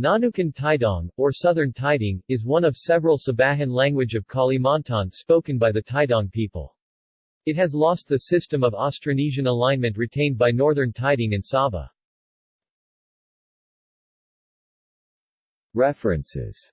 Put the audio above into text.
Nonukan Tidong or Southern Tidong, is one of several Sabahan language of Kalimantan spoken by the Taidong people. It has lost the system of Austronesian alignment retained by Northern Tidong and Sabah. References